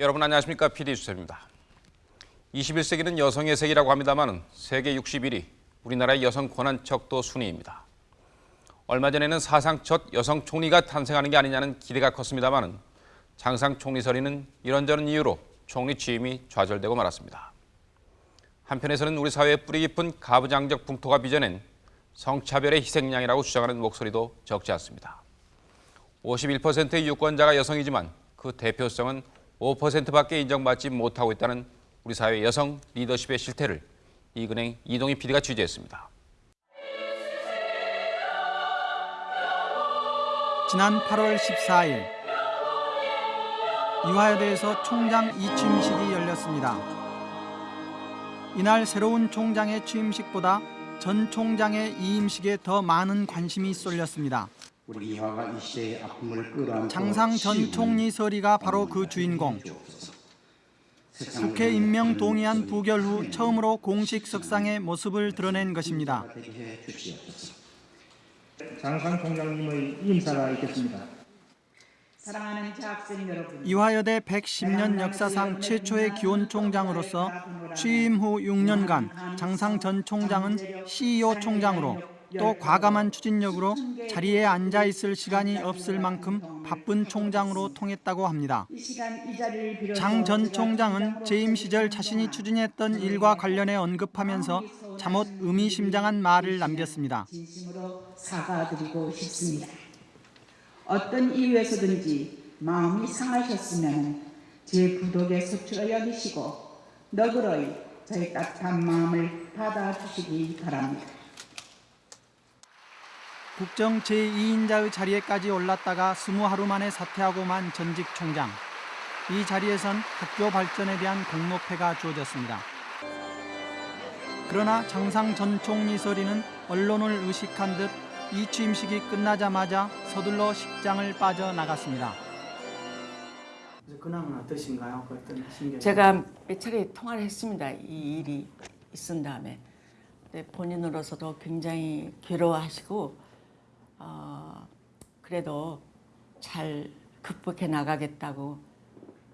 여러분 안녕하십니까? PD 수첩입니다. 21세기는 여성의 세기라고 합니다만 세계 61위 우리나라의 여성 권한 척도 순위입니다. 얼마 전에는 사상 첫 여성 총리가 탄생하는 게 아니냐는 기대가 컸습니다만 장상 총리설이는 이런저런 이유로 총리 취임이 좌절되고 말았습니다. 한편에서는 우리 사회의 뿌리 깊은 가부장적 풍토가 빚어낸 성차별의 희생양이라고 주장하는 목소리도 적지 않습니다. 51%의 유권자가 여성이지만 그 대표성은 5%밖에 인정받지 못하고 있다는 우리 사회 여성 리더십의 실태를 이근행 이동희 PD가 취재했습니다. 지난 8월 14일 이화여대에서 총장 이취임식이 열렸습니다. 이날 새로운 총장의 취임식보다 전 총장의 이임식에 더 많은 관심이 쏠렸습니다. 우리 이화가 이 시대의 아픔을 끌어안고 장상 전 치유하는 총리 서리가 바로 그 주인공. 국회 임명 동의안 부결 후 처음으로 공식 석상의 모습을 드러낸 것입니다. 장상 총장님의 인사가 있겠습니다. 사랑하는 재학생 여러분. 이화여대 110년 역사상 최초의 기원 총장으로서 취임 후 6년간 장상 전 총장은 CEO 총장으로 또 과감한 추진력으로 자리에 앉아 있을 시간이 없을 만큼 바쁜 총장으로 통했다고 합니다. 장 전 총장은 재임 시절 자신이 추진했던 일과 관련해 언급하면서 잠옷 의미심장한 말을 남겼습니다. 진심으로 사과드리고 싶습니다. 어떤 이유에서든지 마음이 상하셨으면 제 부독에 소출을 여기시고 너그러이 저의 따뜻한 마음을 받아주시기 바랍니다. 국정 제2인자의 자리에까지 올랐다가 스무 하루 만에 사퇴하고 만 전직 총장. 이 자리에선 학교 발전에 대한 공로패가 주어졌습니다. 그러나 장상 전 총리 서리는 언론을 의식한 듯 이 취임식이 끝나자마자 서둘러 식장을 빠져나갔습니다. 근황은 어떠신가요? 그? 제가 몇 차례 통화를 했습니다. 이 일이 있은 다음에. 본인으로서도 굉장히 괴로워하시고 어, 그래도 잘 극복해 나가겠다고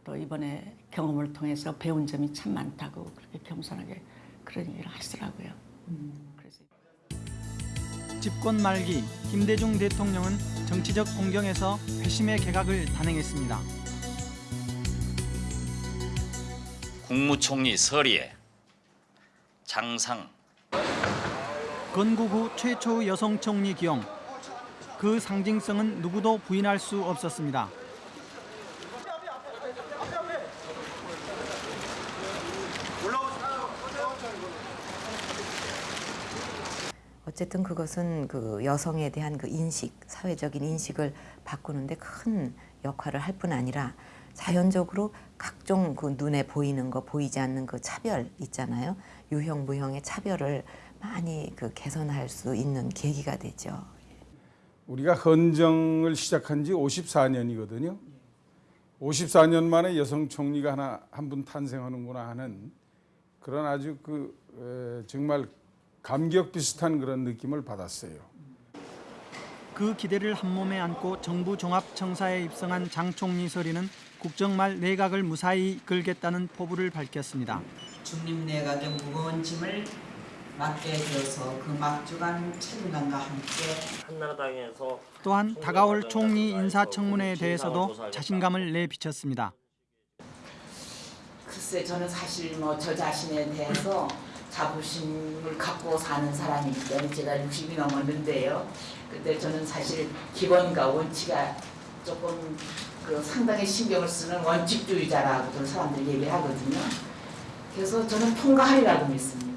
또 이번에 경험을 통해서 배운 점이 참 많다고 그렇게 겸손하게 그런 얘기를 하시더라고요. 그래서 집권 말기 김대중 대통령은 정치적 공경에서 회심의 개각을 단행했습니다. 국무총리 서리에 장상 건국 후 최초의 여성 총리 기용. 그 상징성은 누구도 부인할 수 없었습니다. 어쨌든 그것은 그 여성에 대한 그 인식, 사회적인 인식을 바꾸는데 큰 역할을 할 뿐 아니라 자연적으로 각종 그 눈에 보이는 거, 보이지 않는 그 차별 있잖아요. 유형, 무형의 차별을 많이 그 개선할 수 있는 계기가 되죠. 우리가 헌정을 시작한 지 54년이거든요. 54년 만에 여성 총리가 하나 한 분 탄생하는구나 하는 그런 아주 그 에, 정말 감격 비슷한 그런 느낌을 받았어요. 그 기대를 한몸에 안고 정부 종합청사에 입성한 장 총리 서리는 국정말 내각을 무사히 이끌겠다는 포부를 밝혔습니다. 중립 내각의 무거운 짐을 맡게 되어서 그 막중한 책임감과 함께 한나라당에서 또한 다가올 총리 인사청문회에 대해서도 자신감을 내비쳤습니다. 글쎄 저는 사실 뭐 저 자신에 대해서 자부심을 갖고 사는 사람이기 때문에 제가 60이 넘었는데요. 근데 저는 사실 기본과 원칙에 조금 그 상당히 신경을 쓰는 원칙주의자라고 사람들이 얘기를 하거든요. 그래서 저는 통과하리라고 믿습니다.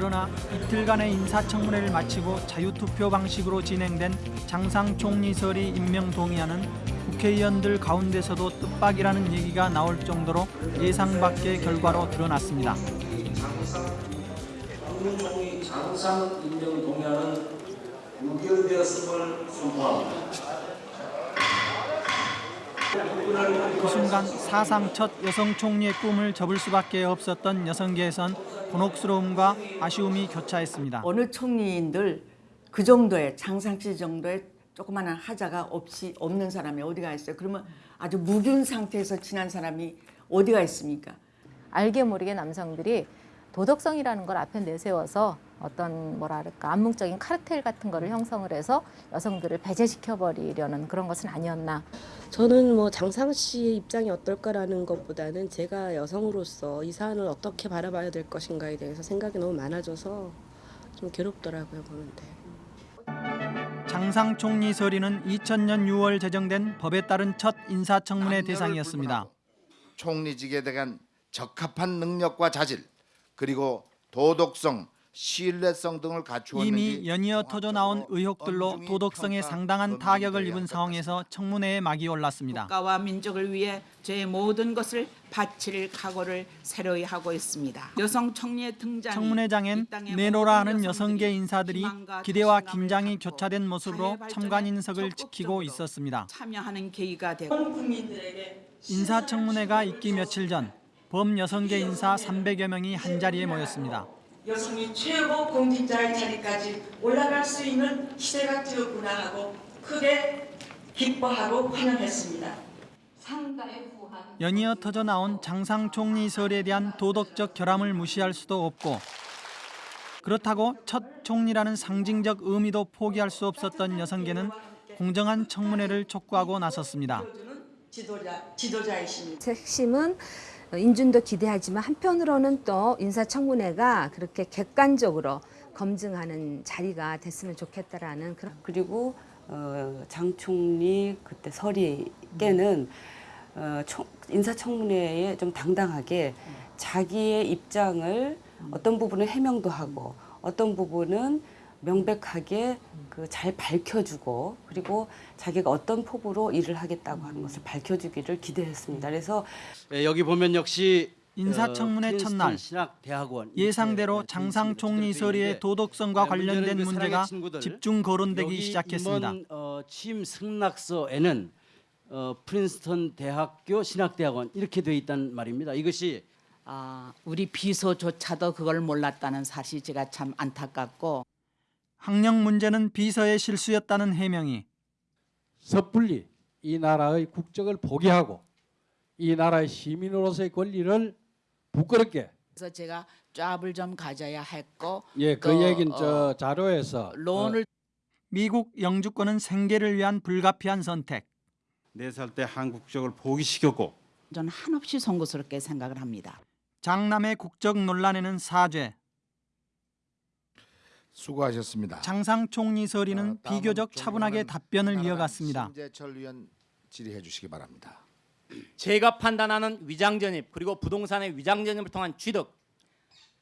그러나 이틀간의 인사청문회를 마치고 자유투표 방식으로 진행된 장상 총리 서리 임명 동의안은 국회의원들 가운데서도 뜻밖이라는 얘기가 나올 정도로 예상 밖의 결과로 드러났습니다. 국무총리 장상 임명 동의안은 무결되었음을 선포합니다. 그 순간 사상 첫 여성 총리의 꿈을 접을 수밖에 없었던 여성계에선 곤혹스러움과 아쉬움이 교차했습니다. 어느 총리인들 그 정도의 장상씨 정도의 조그마한 하자가 없이 없는 사람이 어디가 있어요? 그러면 아주 무균 상태에서 지난 사람이 어디가 있습니까? 알게 모르게 남성들이 도덕성이라는 걸 앞에 내세워서 어떤 뭐랄까 암묵적인 카르텔 같은 거를 형성을 해서 여성들을 배제시켜 버리려는 그런 것은 아니었나. 저는 뭐 장상 씨의 입장이 어떨까라는 것보다는 제가 여성으로서 이 사안을 어떻게 바라봐야 될 것인가에 대해서 생각이 너무 많아져서 좀 괴롭더라고요 보는데. 장상 총리 서리는 2000년 6월 제정된 법에 따른 첫 인사청문회 대상이었습니다. 총리직에 대한 적합한 능력과 자질 그리고 도덕성, 신뢰성 등을 갖추었는지 이미 연이어 터져 나온 의혹들로 도덕성에 상당한 타격을 입은 상황에서 청문회에 막이 올랐습니다. 국가와 민족을 위해 제 모든 것을 바칠 각오를 새로이 하고 있습니다. 여성 총리의 등장이 청문회장엔 내노라 하는 여성계 인사들이 기대와 긴장이 교차된 모습으로 사회 발전에 참관 인석을 지키고 있었습니다. 참여하는 계기가 되고 인사청문회가 있기 며칠 전 범여성계 인사 300여 명이 한자리에 모였습니다. 여성이 최고 공직자의 자리까지 올라갈 수 있는 시대가 되었구나 하고 크게 기뻐하고 환영했습니다. 연이어 터져 나온 장상 총리 설에 대한 도덕적 결함을 무시할 수도 없고 그렇다고 첫 총리라는 상징적 의미도 포기할 수 없었던 여성계는 공정한 청문회를 촉구하고 나섰습니다. 지도자 지도자이십니다. 핵심은 인준도 기대하지만 한편으로는 또 인사청문회가 그렇게 객관적으로 검증하는 자리가 됐으면 좋겠다라는 그런 그리고 어, 장 총리 그때 설이께는 어, 총, 인사청문회에 좀 당당하게 자기의 입장을 어떤 부분은 해명도 하고 어떤 부분은 명백하게 그 잘 밝혀주고 그리고 자기가 어떤 포부로 일을 하겠다고 하는 것을 밝혀주기를 기대했습니다. 그래서 예, 여기 보면 역시 인사청문회 어, 첫날 프린스턴 신학대학원 예상대로 이렇게 장상 총리 설의 있는데 도덕성과 네, 관련된 그 문제가 집중 거론되기 여기 시작했습니다. 이번 어, 취임 승낙서에는 어, 프린스턴 대학교 신학대학원 이렇게 돼 있단 말입니다. 이것이 아, 우리 비서조차도 그걸 몰랐다는 사실 제가 참 안타깝고 학령 문제는 비서의 실수였다는 해명이 섣불리 이 나라의 국적을 포기하고 이 나라의 시민으로서의 권리를 부끄럽게 그래서 제가 쫙을 좀 가져야 했고 예, 그 또, 얘기는 어, 저 자료에서 론을 미국 영주권은 생계를 위한 불가피한 선택. 네살때 한국적을 포기시켰고 저는 한없이 송구스럽게 생각을 합니다. 장남의 국적 논란에는 사죄. 수고하셨습니다. 장상 총리 서리는 다음은 비교적 차분하게 답변을 이어갔습니다. 심재철 의원 질의해 주시기 바랍니다. 제가 판단하는 위장전입 그리고 부동산의 위장전입을 통한 취득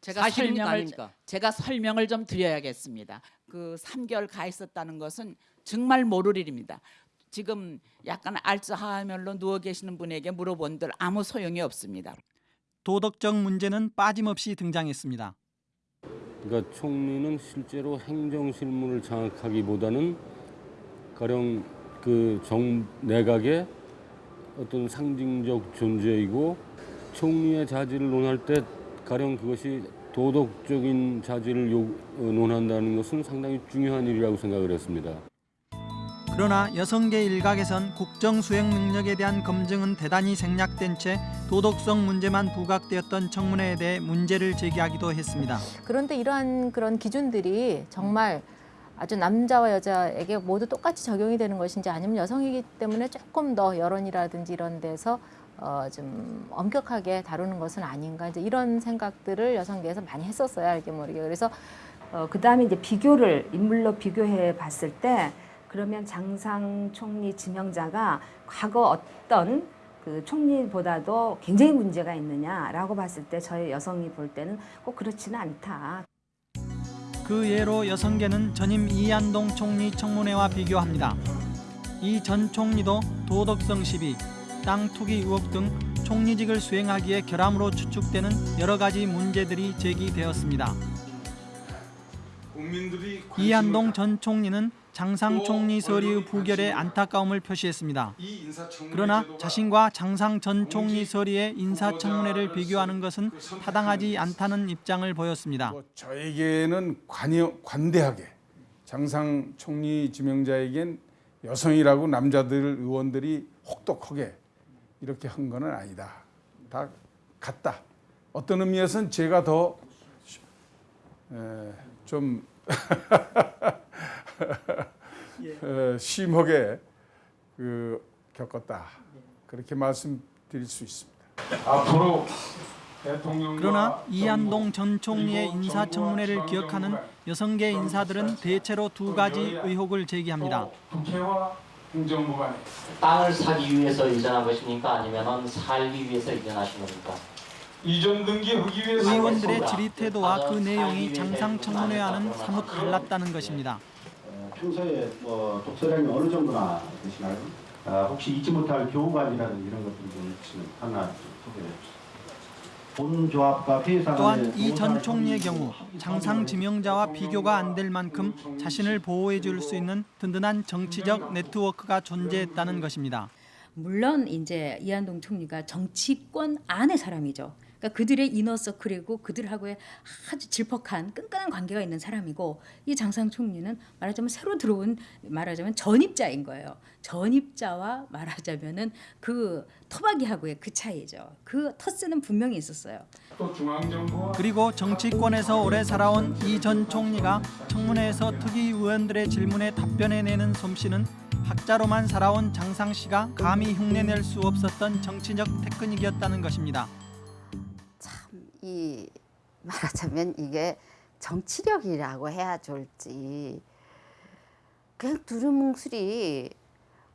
제가 설명을 아닙니까? 제가 설명을 좀 드려야겠습니다. 그 3개월 가 있었다는 것은 정말 모를 일입니다. 지금 약간 알츠하이머로 누워 계시는 분에게 물어본들 아무 소용이 없습니다. 도덕적 문제는 빠짐없이 등장했습니다. 그러니까 총리는 실제로 행정 실무를 장악하기보다는 가령 그 정 내각의 어떤 상징적 존재이고 총리의 자질을 논할 때 가령 그것이 도덕적인 자질을 요, 어, 논한다는 것은 상당히 중요한 일이라고 생각을 했습니다. 그러나 여성계 일각에선 국정 수행 능력에 대한 검증은 대단히 생략된 채 도덕성 문제만 부각되었던 청문회에 대해 문제를 제기하기도 했습니다. 그런데 이러한 그런 기준들이 정말 아주 남자와 여자에게 모두 똑같이 적용이 되는 것인지 아니면 여성이기 때문에 조금 더 여론이라든지 이런 데서 어, 좀 엄격하게 다루는 것은 아닌가 이제 이런 생각들을 여성계에서 많이 했었어요 알게 모르게 그래서 어, 그 다음에 이제 비교를 인물로 비교해 봤을 때 그러면 장상 총리 지명자가 과거 어떤 그 총리보다도 굉장히 문제가 있느냐라고 봤을 때 저희 여성이 볼 때는 꼭 그렇지는 않다. 그 예로 여성계는 전임 이한동 총리 청문회와 비교합니다. 이 전 총리도 도덕성 시비, 땅 투기 의혹 등 총리직을 수행하기에 결함으로 추측되는 여러 가지 문제들이 제기되었습니다. 이한동 전 총리는 장상 총리 서리의 부결에 안타까움을 표시했습니다. 그러나 자신과 장상 전 총리 서리의 인사청문회를 비교하는 것은 타당하지 않다는 입장을 보였습니다. 뭐 저에게는 관여, 관대하게 장상 총리 지명자에겐 여성이라고 남자들 의원들이 혹독하게 이렇게 한 거는 아니다. 다 같다. 어떤 의미에서는 제가 더좀 어, 심하게 그 겪었다. 그렇게 말씀드릴 수 있습니다. 앞으로 대통령과 그러나 이한동 전 총리의 인사청문회를 기억하는 여성계 인사들은 대체로 두 가지 의혹을 제기합니다. 국회와 행정부가 땅을 사기 위해서 이전한 것입니까? 아니면 살기 위해서 이전하신 겁니까? 이전 등기하기 위해서 의원들의 질의 태도와 그 내용이 장상청문회와는 사뭇 달랐다는 것입니다. 어, 평소에 뭐 독서량이 어느 정도나 되시나요? 아, 혹시 잊지 못할 교우관이라든지 이런 것들이 좀 있으면 하나 좀 소개해 주세요. 또한 이 전 총리의 경우 장상 지명자와 비교가 안 될 만큼 자신을 보호해 줄 수 있는 든든한 정치적 네트워크가 존재했다는 것입니다. 물론 이제 이한동 총리가 정치권 안의 사람이죠. 그러니까 그들의 이너서클이고 그들하고의 아주 질퍽한 끈끈한 관계가 있는 사람이고 이 장상 총리는 말하자면 새로 들어온 말하자면 전입자인 거예요. 전입자와 말하자면은 그 토박이하고의 그 차이죠. 그 터스는 분명히 있었어요. 그리고 정치권에서 오래 살아온 이 전 총리가 청문회에서 특위 의원들의 질문에 답변해내는 솜씨는 학자로만 살아온 장상 씨가 감히 흉내낼 수 없었던 정치적 테크닉이었다는 것입니다. 이 말하자면 이게 정치력이라고 해야 좋을지 그냥 두루뭉술이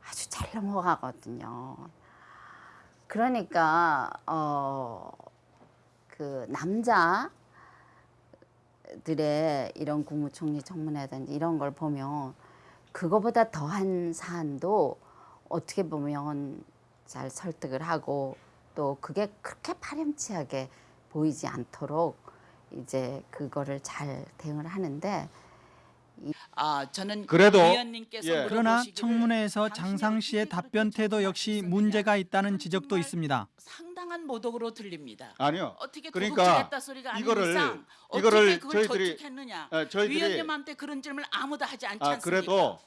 아주 잘 넘어가거든요. 그러니까 어 그 남자들의 이런 국무총리 청문회든지 이런 걸 보면 그거보다 더한 사안도 어떻게 보면 잘 설득을 하고 또 그게 그렇게 파렴치하게 보이지 않도록 이제 그거를 잘 대응을 하는데 아 저는 그래도 위원님께서 그러나 청문회에서 장상 씨의 답변 태도 역시 문제가 있다는 지적도 있습니다. 상당한 모독으로 들립니다. 아니요. 어떻게 그러니까 이거를- 이거를 저희들이-? 예, 저희들이- 위원님한테 그런 질문을 아무도 하지 않지 아 않습니까? 그래도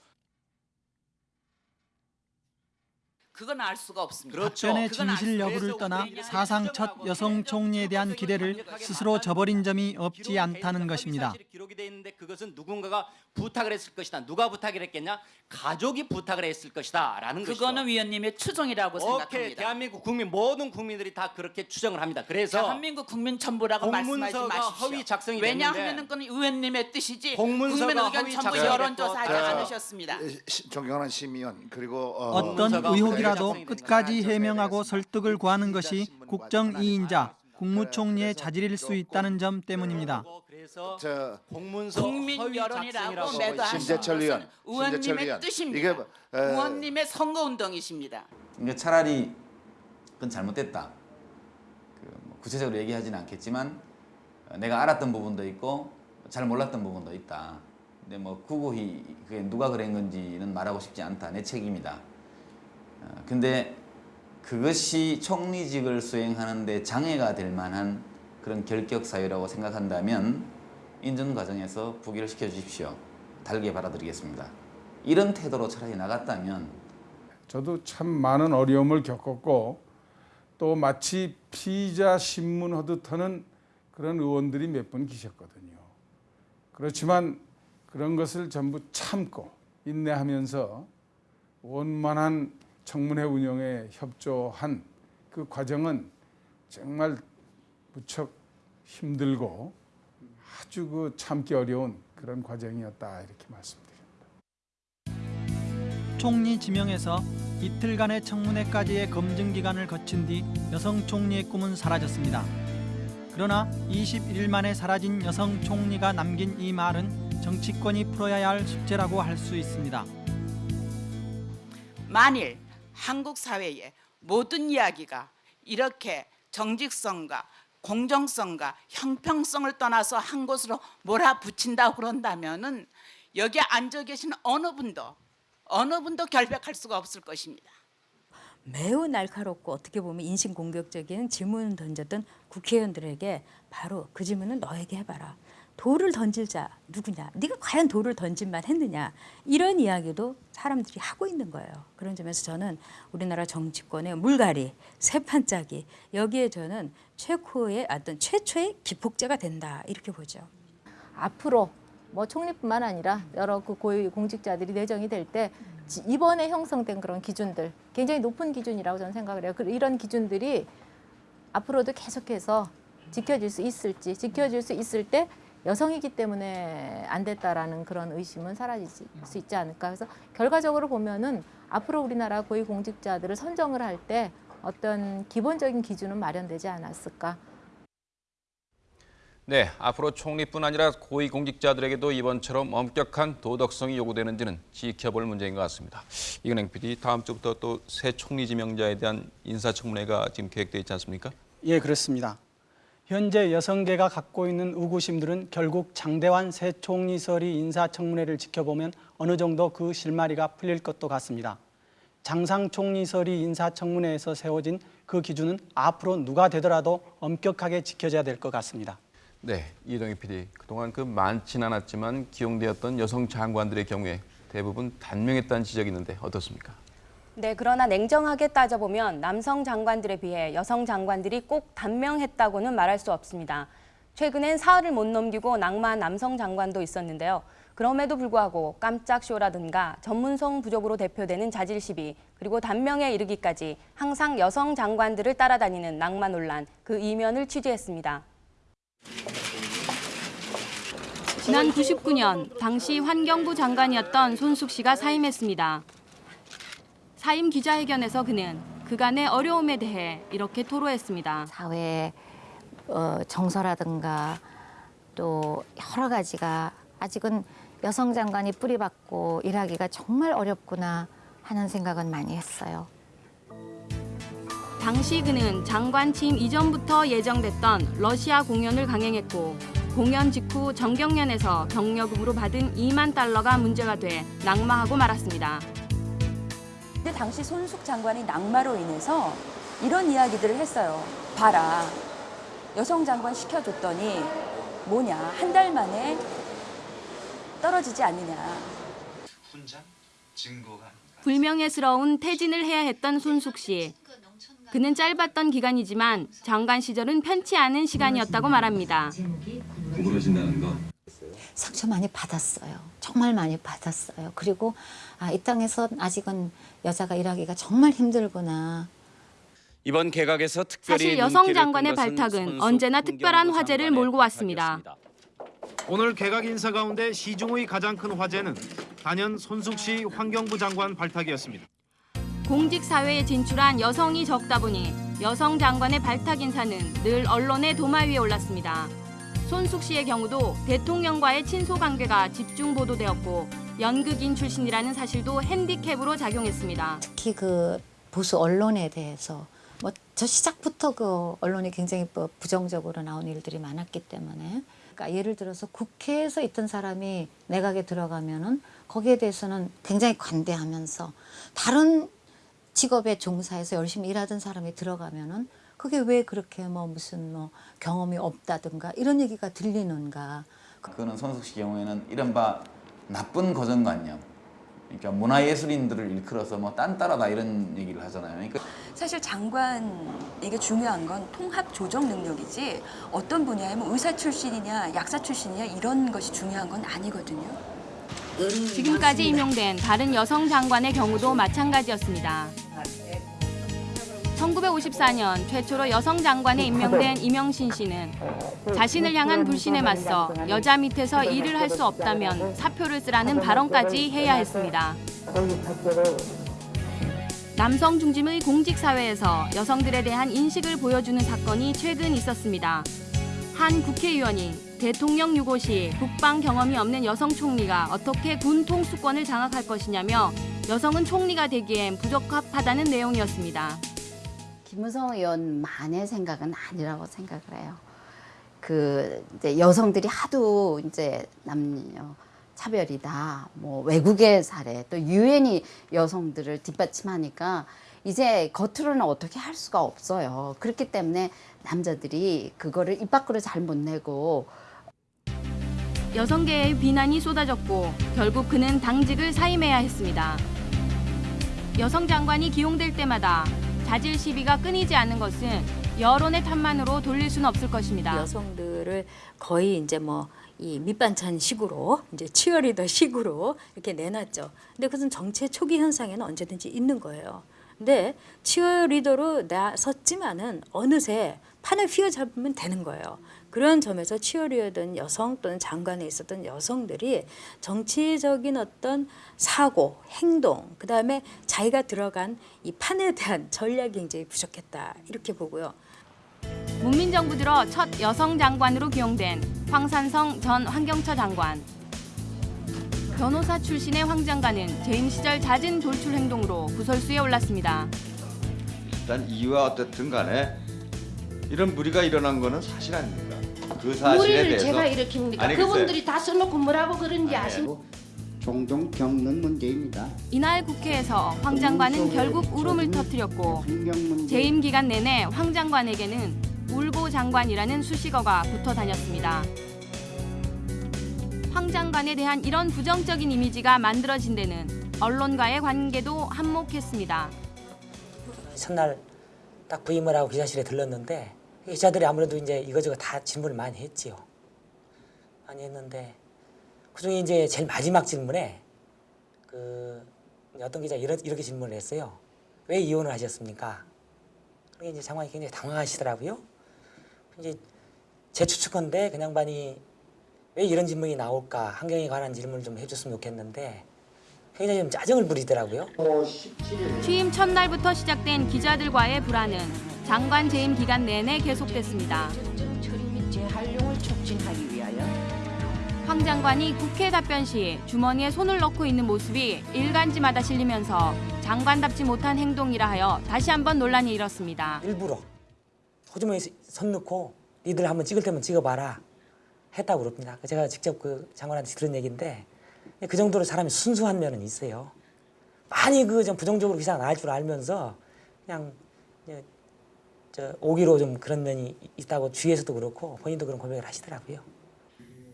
그건 알 수가 없습니다. 답변의 그건 알 진실 수- 여부를 떠나 사상 첫 여성 총리에 대한 기대를 스스로 저버린 점이 없지 않다는 것입니다. 기록이 돼 있는데 그것은 누군가가 부탁을 했을 것이다. 누가 부탁을 했겠냐? 가족이 부탁을 했을 것이다라는 것이죠. 그거는 위원님의 추정이라고 오케이, 생각합니다. 대한민국 국민 모든 국민들이 다 그렇게 추정을 합니다. 그래서 대한민국 국민 전부라고 말씀하지 마십시오. 허위 작성이 왜냐하면 그건 의원님의 뜻이지 국민 의견 전부 여론조사하지 않으셨습니다. 시- 존경하는 심의원 그리고 어, 어떤 의혹이 라도 끝까지 해명하고 설득을 구하는 것이 국정 2인자 국무총리의 자질일 수 있다는 점 때문입니다. 그래서 저 공문서 국민 여론이라고 매도하신 심재철 의원, 의원님의. 뜻입니다. 이게 뭐, 에, 의원님의 선거운동이십니다. 이게 차라리 그건 잘못됐다. 그뭐 구체적으로 얘기하지는 않겠지만 어, 내가 알았던 부분도 있고 잘 몰랐던 부분도 있다. 근데 뭐 구구히 그게 누가 그런 건지는 말하고 싶지 않다. 내 책임이다. 어, 근데 그것이 총리직을 수행하는데 장애가 될 만한 그런 결격 사유라고 생각한다면 인준 과정에서 부기를 시켜 주십시오. 달게 바라드리겠습니다. 이런 태도로 차라리 나갔다면 저도 참 많은 어려움을 겪었고 또 마치 피의자 신문 하듯 하는 그런 의원들이 몇 분 계셨거든요. 그렇지만 그런 것을 전부 참고 인내하면서 원만한 청문회 운영에 협조한 그 과정은 정말 무척 힘들고 아주 그 참기 어려운 그런 과정이었다 이렇게 말씀드립니다. 총리 지명에서 이틀간의 청문회까지의 검증 기간을 거친 뒤 여성 총리의 꿈은 사라졌습니다. 그러나 21일 만에 사라진 여성 총리가 남긴 이 말은 정치권이 풀어야 할 숙제라고 할 수 있습니다. 만일 한국 사회의 모든 이야기가 이렇게 정직성과 공정성과 형평성을 떠나서 한 곳으로 몰아붙인다고 그런다면은 여기 앉아 계신 어느 분도 어느 분도 결백할 수가 없을 것입니다. 매우 날카롭고 어떻게 보면 인신 공격적인 질문을 던졌던 국회의원들에게 바로 그 질문은 너에게 해봐라. 돌을 던질 자 누구냐? 네가 과연 돌을 던질만 했느냐? 이런 이야기도 사람들이 하고 있는 거예요. 그런 점에서 저는 우리나라 정치권의 물갈이, 세판짜기 여기에 저는 최고의 어떤 최초의 기폭제가 된다 이렇게 보죠. 앞으로 뭐 총리뿐만 아니라 여러 그 고위 공직자들이 내정이 될 때 이번에 형성된 그런 기준들 굉장히 높은 기준이라고 저는 생각을 해요. 그 이런 기준들이 앞으로도 계속해서 지켜질 수 있을지 지켜질 수 있을 때 여성이기 때문에 안 됐다라는 그런 의심은 사라질 수 있지 않을까. 그래서 결과적으로 보면은 앞으로 우리나라 고위 공직자들을 선정을 할 때 어떤 기본적인 기준은 마련되지 않았을까. 네, 앞으로 총리뿐 아니라 고위공직자들에게도 이번처럼 엄격한 도덕성이 요구되는지는 지켜볼 문제인 것 같습니다. 이근행 PD, 다음 주부터 또 새 총리 지명자에 대한 인사청문회가 지금 계획되어 있지 않습니까? 예, 그렇습니다. 현재 여성계가 갖고 있는 의구심들은 결국 장대환 새 총리설이 인사청문회를 지켜보면 어느 정도 그 실마리가 풀릴 것도 같습니다. 장상 총리설이 인사청문회에서 세워진 그 기준은 앞으로 누가 되더라도 엄격하게 지켜져야 될 것 같습니다. 네, 이동희 PD. 그동안 그 많진 않았지만 기용되었던 여성 장관들의 경우에 대부분 단명했다는 지적이 있는데 어떻습니까? 네, 그러나 냉정하게 따져보면 남성 장관들에 비해 여성 장관들이 꼭 단명했다고는 말할 수 없습니다. 최근엔 사흘을 못 넘기고 낙마한 남성 장관도 있었는데요. 그럼에도 불구하고 깜짝 쇼라든가 전문성 부족으로 대표되는 자질 시비, 그리고 단명에 이르기까지 항상 여성 장관들을 따라다니는 낙마 논란, 그 이면을 취재했습니다. 지난 99년 당시 환경부 장관이었던 손숙 씨가 사임했습니다. 사임 기자회견에서 그는 그간의 어려움에 대해 이렇게 토로했습니다. 사회 어, 정서라든가 또 여러 가지가 아직은 여성 장관이 뿌리박고 일하기가 정말 어렵구나 하는 생각은 많이 했어요. 당시 그는 장관 취임 이전부터 예정됐던 러시아 공연을 강행했고 공연 직후 정경련에서 경력금으로 받은 2만 달러가 문제가 돼 낙마하고 말았습니다. 근데 당시 손숙 장관이 낙마로 인해서 이런 이야기들을 했어요. 봐라. 여성 장관 시켜줬더니 뭐냐. 한 달 만에 떨어지지 않느냐. 훈장? 증거가 불명예스러운 퇴진을 해야 했던 손숙 씨. 그는 짧았던 기간이지만 장관 시절은 편치 않은 시간이었다고 말합니다. 구부러진다는 거. 상처 많이 받았어요. 정말 많이 받았어요. 그리고 아, 이 땅에서 아직은 여자가 일하기가 정말 힘들구나. 이번 개각에서 특별히 사실 여성 장관의 발탁은 언제나 특별한 화제를 몰고 왔습니다. 오늘 개각 인사 가운데 시중의 가장 큰 화제는 단연 손숙 씨 환경부 장관 발탁이었습니다. 공직 사회에 진출한 여성이 적다 보니 여성 장관의 발탁 인사는 늘 언론의 도마 위에 올랐습니다. 손숙 씨의 경우도 대통령과의 친소 관계가 집중 보도되었고 연극인 출신이라는 사실도 핸디캡으로 작용했습니다. 특히 그 보수 언론에 대해서 뭐 저 시작부터 그 언론이 굉장히 뭐 부정적으로 나온 일들이 많았기 때문에 그러니까 예를 들어서 국회에서 있던 사람이 내각에 들어가면은 거기에 대해서는 굉장히 관대하면서 다른 직업에 종사해서 열심히 일하던 사람이 들어가면은 그게 왜 그렇게 뭐 무슨 뭐 경험이 없다든가 이런 얘기가 들리는가 그거는 손숙 씨 경우에는 이른바 나쁜 고정관념 그러니까 문화예술인들을 일컬어서 뭐 딴따라다 이런 얘기를 하잖아요. 그러니까 사실 장관 이게 중요한 건 통합 조정 능력이지 어떤 분야에 뭐 의사 출신이냐 약사 출신이냐 이런 것이 중요한 건 아니거든요. 지금까지 임용된 다른 여성 장관의 경우도 마찬가지였습니다. 1954년 최초로 여성 장관에 임명된 이명신 씨는 자신을 향한 불신에 맞서 여자 밑에서 일을 할 수 없다면 사표를 쓰라는 발언까지 해야 했습니다. 남성 중심의 공직 사회에서 여성들에 대한 인식을 보여주는 사건이 최근 있었습니다. 한 국회의원이 대통령 유고 시 국방 경험이 없는 여성 총리가 어떻게 군 통수권을 장악할 것이냐며 여성은 총리가 되기엔 부적합하다는 내용이었습니다. 김무성 의원만의 생각은 아니라고 생각을 해요. 그 이제 여성들이 하도 이제 남녀 차별이다, 뭐 외국의 사례, 또 유엔이 여성들을 뒷받침하니까 이제 겉으로는 어떻게 할 수가 없어요. 그렇기 때문에 남자들이 그거를 입 밖으로 잘 못 내고 여성계의 비난이 쏟아졌고 결국 그는 당직을 사임해야 했습니다. 여성 장관이 기용될 때마다 자질 시비가 끊이지 않는 것은 여론의 탓만으로 돌릴 수는 없을 것입니다. 여성들을 거의 이제 뭐 이 밑반찬 식으로 이제 치어리더 식으로 이렇게 내놨죠. 근데 그것은 정치의 초기 현상에는 언제든지 있는 거예요. 근데 치어리더로 나섰지만은 어느새 판을 휘어잡으면 되는 거예요. 그런 점에서 치어리더든 여성 또는 장관에 있었던 여성들이 정치적인 어떤 사고, 행동, 그 다음에 자기가 들어간 이 판에 대한 전략이 굉장히 부족했다 이렇게 보고요. 문민정부 들어 첫 여성 장관으로 기용된 황산성 전 환경처 장관. 변호사 출신의 황 장관은 재임 시절 잦은 돌출 행동으로 구설수에 올랐습니다. 일단 이유가 어떻든 간에 이런 무리가 일어난 거는 사실 아닙니까? 그 사실에 무리를 대해서 제가? 아니, 글쎄. 그분들이 다 써놓고 뭐라고 그런지 아십니까? 종종 겪는 문제입니다. 이날 국회에서 황 장관은 결국 울음을 터뜨렸고 재임 기간 내내 황 장관에게는 울보 장관이라는 수식어가 붙어 다녔습니다. 황 장관에 대한 이런 부정적인 이미지가 만들어진 데는 언론과의 관계도 한몫했습니다. 첫날 딱 부임을 하고 기자실에 들렀는데 기자들이 아무래도 이제 이거저거 다 질문을 많이 했지요. 많이 했는데 그중에 이제 제일 마지막 질문에 그 어떤 기자 이렇게, 이렇게 질문을 했어요. 왜 이혼을 하셨습니까? 그게 이제 장관이 굉장히 당황하시더라고요. 이제 제 추측건데 그냥 반이 왜 이런 질문이 나올까 환경에 관한 질문을 좀 해줬으면 좋겠는데 굉장히 좀 짜증을 부리더라고요. 취임 첫날부터 시작된 기자들과의 불안은 장관 재임 기간 내내 계속됐습니다. 황 장관이 국회 답변 시 주머니에 손을 넣고 있는 모습이 일간지마다 실리면서 장관답지 못한 행동이라 하여 다시 한번 논란이 일었습니다. 일부러 호주머니에 손 넣고 니들 한번 찍을 때면 찍어봐라 했다고 그럽니다. 제가 직접 그 장관한테 들은 얘기인데 그 정도로 사람이 순수한 면은 있어요. 많이 그 좀 부정적으로 기사 나올 줄 알면서 그냥 오기로 좀 그런 면이 있다고 주위에서도 그렇고 본인도 그런 고백을 하시더라고요.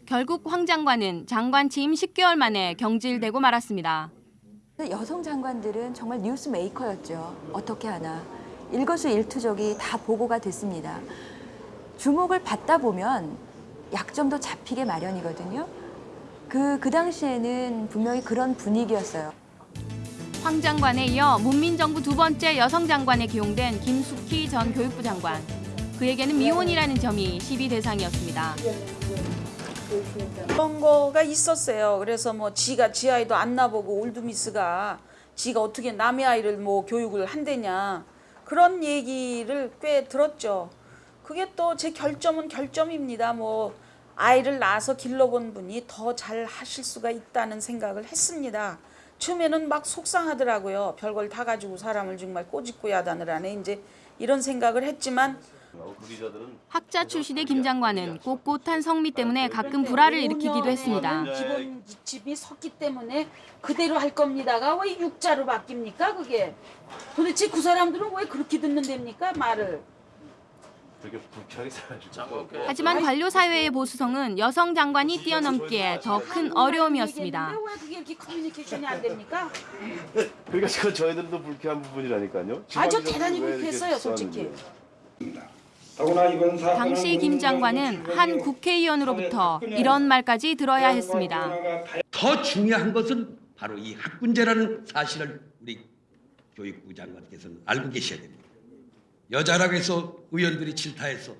결국 황 장관은 장관 취임 10개월 만에 경질되고 말았습니다. 여성 장관들은 정말 뉴스 메이커였죠. 어떻게 하나. 일거수일투족이 다 보고가 됐습니다. 주목을 받다 보면 약점도 잡히게 마련이거든요. 그, 그 당시에는 분명히 그런 분위기였어요. 황 장관에 이어 문민정부 두 번째 여성 장관에 기용된 김숙희 전 교육부 장관. 그에게는 미혼이라는 점이 시비 대상이었습니다. 그런 거가 있었어요. 그래서 뭐 지가 지 아이도 안 나보고 올드미스가 지가 어떻게 남의 아이를 뭐 교육을 한대냐 그런 얘기를 꽤 들었죠. 그게 또 제 결점은 결점입니다. 뭐 아이를 낳아서 길러본 분이 더 잘 하실 수가 있다는 생각을 했습니다. 처음에는 막 속상하더라고요. 별걸 다 가지고 사람을 정말 꼬집고 야단을 이제 이런 생각을 했지만 학자 출신의 김 장관은 꼿꼿한 성미 때문에 가끔 불화를 일으키기도 했습니다. 기본 집이 섰기 때문에 그대로 할 겁니다가 왜 육자로 바뀝니까 그게? 도대체 그 사람들은 왜 그렇게 듣는답니까 말을? 되게 불쾌하게 살아주고 하지만 관료 사회의 보수성은 여성 장관이 뛰어넘기에 더 큰 어려움이었습니다. 왜 그게 이렇게 커뮤니케이션이 안 됩니까? 그러니까 그건 저희들도 불쾌한 부분이라니까요. 아저 지방이라도 대단히 불쾌했어요 솔직히. 당시 김 장관은 한 국회의원으로부터 이런 말까지 들어야 했습니다. 더 중요한 것은 바로 이 학군제라는 사실을 우리 교육부 장관께서는 알고 계셔야 됩니다. 여자라고 해서 의원들이 질타해서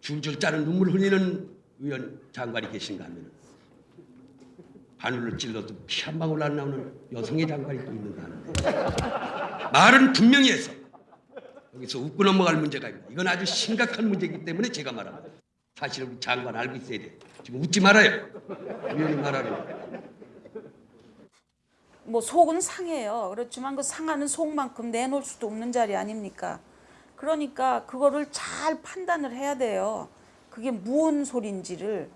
줄줄 짜는 눈물 흘리는 의원 장관이 계신가 하면 바늘을 찔러도 피 한 방울 안 나오는 여성의 장관이 또 있는가 하는 말은 분명히 해서 여기서 웃고 넘어갈 문제가 있다. 이건 아주 심각한 문제이기 때문에 제가 말합니다. 사실 우리 장관 알고 있어야 돼. 지금 웃지 말아요. 의원이 말하는. 뭐 속은 상해요. 그렇지만 그 상하는 속만큼 내놓을 수도 없는 자리 아닙니까? 그러니까 그거를 잘 판단을 해야 돼요. 그게 무슨 소린지를.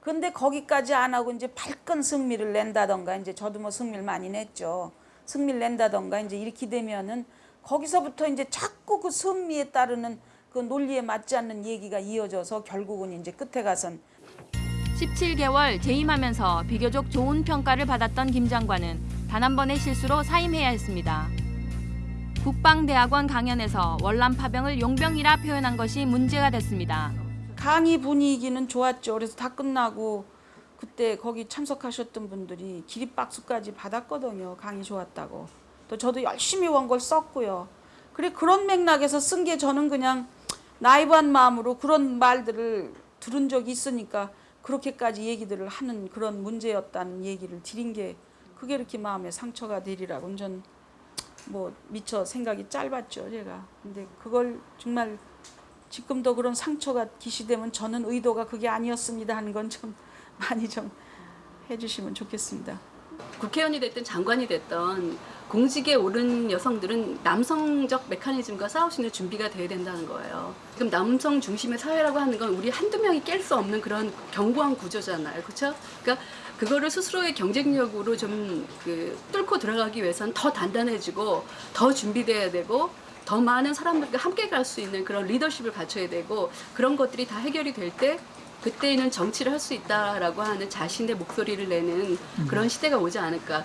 근데 거기까지 안 하고 이제 발끈 승리를 낸다던가 이제 저도 뭐 승리를 많이 냈죠. 승리를 낸다던가 이제 이렇게 되면은 거기서부터 이제 자꾸 그 승리에 따르는 그 논리에 맞지 않는 얘기가 이어져서 결국은 이제 끝에 가선 17개월 재임하면서 비교적 좋은 평가를 받았던 김 장관은 단 한 번의 실수로 사임해야 했습니다. 국방대학원 강연에서 월남 파병을 용병이라 표현한 것이 문제가 됐습니다. 강의 분위기는 좋았죠. 그래서 다 끝나고 그때 거기 참석하셨던 분들이 기립박수까지 받았거든요. 강의 좋았다고. 또 저도 열심히 원고를 썼고요. 그래 그런 맥락에서 쓴 게 저는 그냥 나이브한 마음으로 그런 말들을 들은 적이 있으니까 그렇게까지 얘기들을 하는 그런 문제였다는 얘기를 드린 게 그게 이렇게 마음에 상처가 되리라고 전 뭐 미처 생각이 짧았죠 제가 근데 그걸 정말 지금도 그런 상처가 기시되면 저는 의도가 그게 아니었습니다 하는 건 좀 많이 좀 해주시면 좋겠습니다. 국회의원이 됐든 장관이 됐든 공직에 오른 여성들은 남성적 메커니즘과 있는 준비가 돼야 된다는 거예요. 지금 남성 중심의 사회라고 하는 건 우리 한두 명이 깰 수 없는 그런 견고한 구조잖아요. 그렇죠? 그러니까 그거를 스스로의 경쟁력으로 좀 그 뚫고 들어가기 위해서는 더 단단해지고 더 준비돼야 되고 더 많은 사람들과 함께 갈 수 있는 그런 리더십을 갖춰야 되고 그런 것들이 다 해결이 될 때 그때는 정치를 할 수 있다라고 하는 자신의 목소리를 내는 그런 시대가 오지 않을까.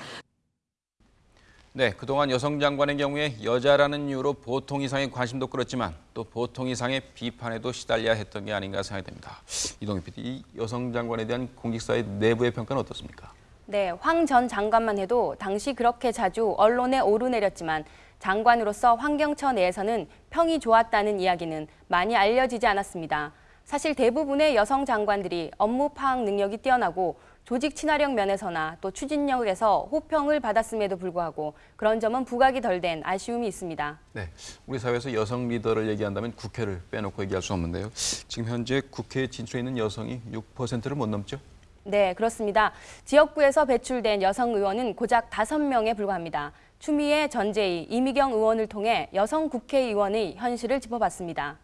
네, 그동안 여성 장관의 경우에 여자라는 이유로 보통 이상의 관심도 끌었지만 또 보통 이상의 비판에도 시달려야 했던 게 아닌가 생각이 됩니다. 이동희 PD, 이 여성 장관에 대한 공직사의 내부의 평가는 어떻습니까? 네, 황 전 장관만 해도 당시 그렇게 자주 언론에 오르내렸지만 장관으로서 환경처 내에서는 평이 좋았다는 이야기는 많이 알려지지 않았습니다. 사실 대부분의 여성 장관들이 업무 파악 능력이 뛰어나고 조직 친화력 면에서나 또 추진력에서 호평을 받았음에도 불구하고 그런 점은 부각이 덜 된 아쉬움이 있습니다. 네, 우리 사회에서 여성 리더를 얘기한다면 국회를 빼놓고 얘기할 수 없는데요. 지금 현재 국회에 진출해 있는 여성이 6%를 못 넘죠? 네, 그렇습니다. 지역구에서 배출된 여성 의원은 고작 5명에 불과합니다. 추미애, 전재희, 이미경 의원을 통해 여성 국회의원의 현실을 짚어봤습니다.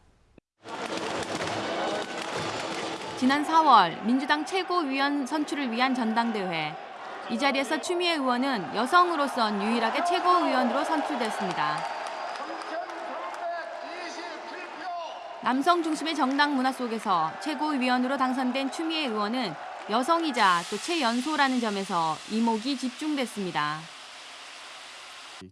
지난 4월 민주당 최고위원 선출을 위한 전당대회. 이 자리에서 추미애 의원은 여성으로선 유일하게 최고위원으로 선출됐습니다. 남성 중심의 정당 문화 속에서 최고위원으로 당선된 추미애 의원은 여성이자 또 최연소라는 점에서 이목이 집중됐습니다.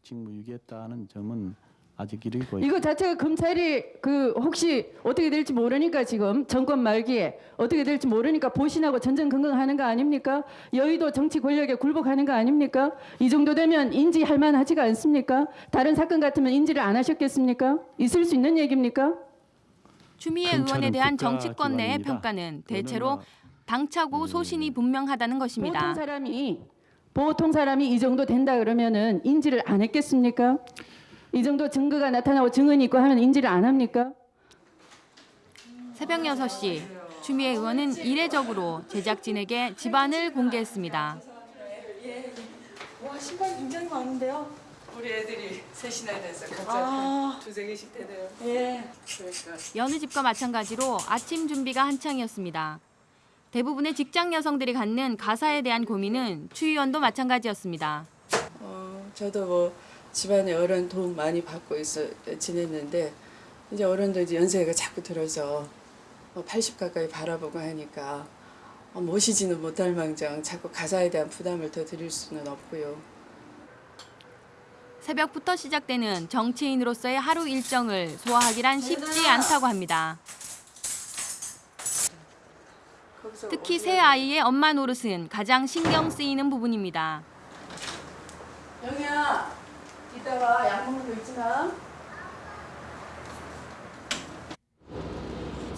직무유기했다는 점은 아직 이르고 이거 자체가 검찰이 그 혹시 어떻게 될지 모르니까 지금 정권 말기에 어떻게 될지 모르니까 보신하고 전전긍긍하는 거 아닙니까? 여의도 정치 권력에 굴복하는 거 아닙니까? 이 정도 되면 인지할 만하지가 않습니까? 다른 사건 같으면 인지를 안 하셨겠습니까? 있을 수 있는 얘기입니까? 추미애 의원에 대한 정치권 내의 평가는 대체로 당차고 소신이 분명하다는 것입니다. 보통 사람이 보통 사람이 이 정도 된다 그러면은 인지를 안 했겠습니까? 이 정도 증거가 나타나고 증언이 있고 하면 인지를 안 합니까? 새벽 6시 추미애 의원은 이례적으로 제작진에게 집안을 공개했습니다. 와 신발 굉장히 많은데요. 우리 애들이 셋이나 돼서 각자 아. 두세 개씩 되네요. 예. 그러니까 여느 집과 마찬가지로 아침 준비가 한창이었습니다. 대부분의 직장 여성들이 갖는 가사에 대한 고민은 추 의원도 마찬가지였습니다. 어, 저도 뭐 집안에 어른 도움 많이 받고 있어 지냈는데 이제 어른도 이제 연세가 자꾸 들어서 뭐80 가까이 바라보고 하니까 어, 모시지는 못할 망정 자꾸 가사에 대한 부담을 더 드릴 수는 없고요. 새벽부터 시작되는 정치인으로서의 하루 일정을 소화하기란 쉽지 않다고 합니다. 특히 새 아이의 엄마 노릇은 가장 신경 쓰이는 부분입니다. 영희야 이따가 약 먹는 거 마.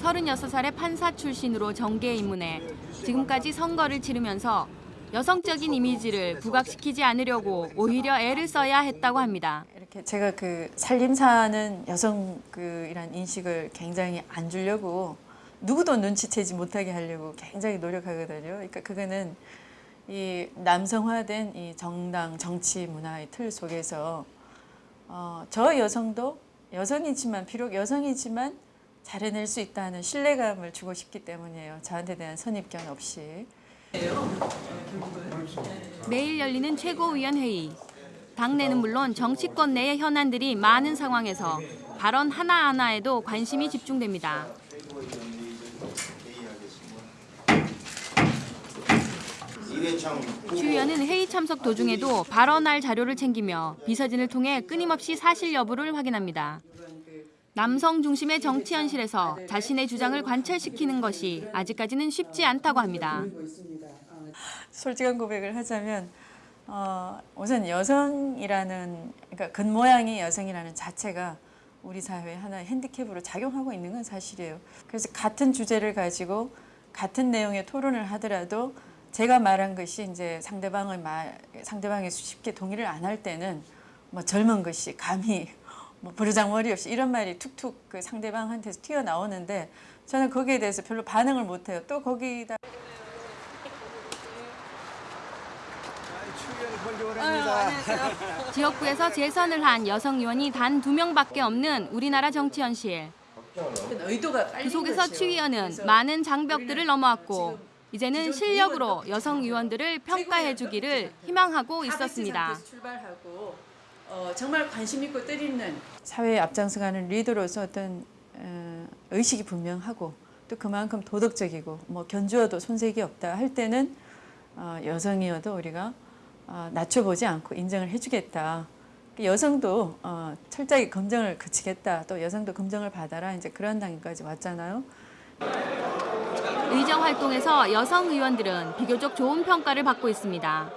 36살의 판사 출신으로 정계에 입문해 지금까지 선거를 치르면서 여성적인 이미지를 부각시키지 않으려고 오히려 애를 써야 했다고 합니다. 이렇게 제가 그 살림사는 여성 그 이란 인식을 굉장히 안 주려고 누구도 눈치채지 못하게 하려고 굉장히 노력하거든요. 그러니까 그거는 이 남성화된 이 정당 정치 문화의 틀 속에서 어, 저 여성도 여성이지만 비록 여성이지만 잘해낼 수 있다는 신뢰감을 주고 싶기 때문이에요. 저한테 대한 선입견 없이. 내일 열리는 최고위원 회의. 당내는 물론 정치권 내의 현안들이 많은 상황에서 발언 하나하나에도 관심이 집중됩니다. 추 의원은 회의 참석 도중에도 발언할 자료를 챙기며 비서진을 통해 끊임없이 사실 여부를 확인합니다. 남성 중심의 정치 현실에서 자신의 주장을 관철시키는 것이 아직까지는 쉽지 않다고 합니다. 솔직한 고백을 하자면 어, 우선 여성이라는 그러니까 겉모양이 여성이라는 자체가 우리 사회의 하나의 핸디캡으로 작용하고 있는 건 사실이에요. 그래서 같은 주제를 가지고 같은 내용의 토론을 하더라도 제가 말한 것이 이제 상대방의 말 상대방이 쉽게 동의를 안 할 때는 뭐 젊은 것이 감히 뭐 버르장머리 없이 이런 말이 툭툭 그 상대방한테서 튀어나오는데 저는 거기에 대해서 별로 반응을 못 해요. 또 거기다 지역구에서 재선을 한 여성 의원이 단 두 명밖에 없는 우리나라 정치 현실. 그 속에서 추 의원은 많은 장벽들을 넘어왔고 이제는 실력으로 여성 의원들을 평가해 주기를 희망하고 있었습니다. 출발하고 어, 정말 관심 있고 뜻있는 사회에 앞장서가는 리더로서 어떤 어, 의식이 분명하고 또 그만큼 도덕적이고 뭐 견주어도 손색이 없다 할 때는 어, 여성이어도 우리가 어, 낮춰보지 않고 인정을 해주겠다. 여성도 어, 철저하게 검증을 그치겠다. 또 여성도 검증을 받아라. 이제 그런 단계까지 왔잖아요. 의정 활동에서 여성 의원들은 비교적 좋은 평가를 받고 있습니다.